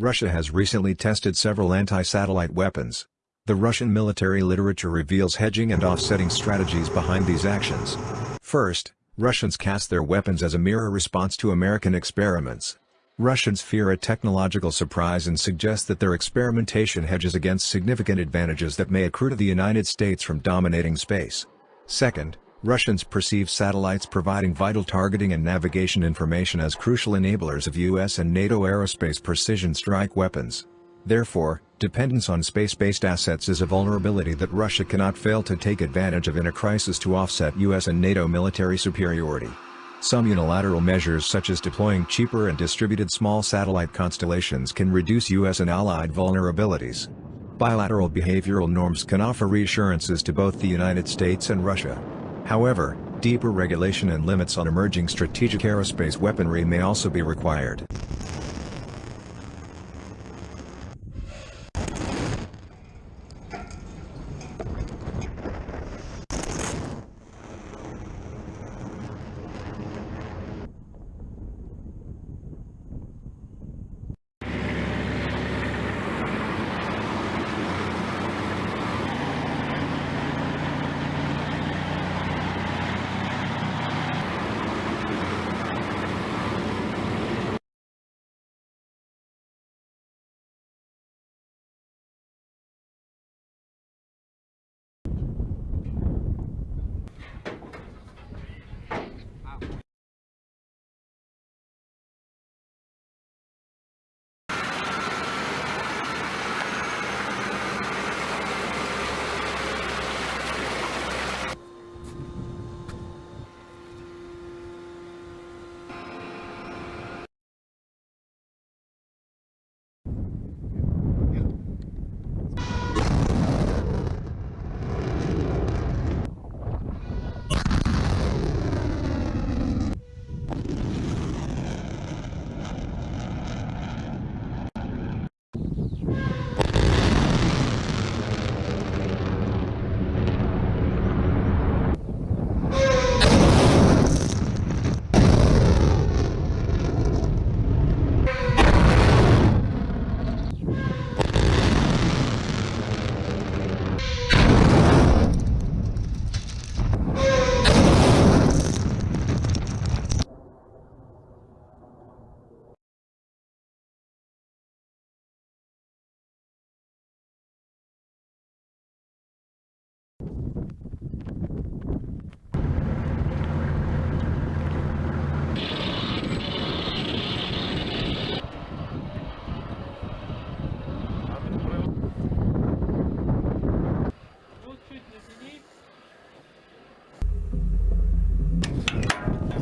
Russia has recently tested several anti-satellite weapons. The Russian military literature reveals hedging and offsetting strategies behind these actions. First, Russians cast their weapons as a mirror response to American experiments. Russians fear a technological surprise and suggest that their experimentation hedges against significant advantages that may accrue to the United States from dominating space. Second, Russians perceive satellites providing vital targeting and navigation information as crucial enablers of US and NATO aerospace precision strike weapons. Therefore, dependence on space-based assets is a vulnerability that Russia cannot fail to take advantage of in a crisis to offset US and NATO military superiority. Some unilateral measures such as deploying cheaper and distributed small satellite constellations can reduce US and allied vulnerabilities. Bilateral behavioral norms can offer reassurances to both the United States and Russia. However, deeper regulation and limits on emerging strategic aerospace weaponry may also be required.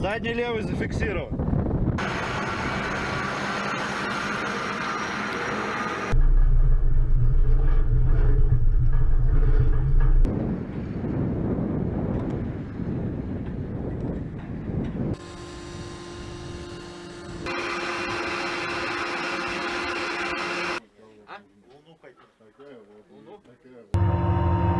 Задний левый зафиксирован. А? Луну хотим. Такая вот. Луну? Такая вот.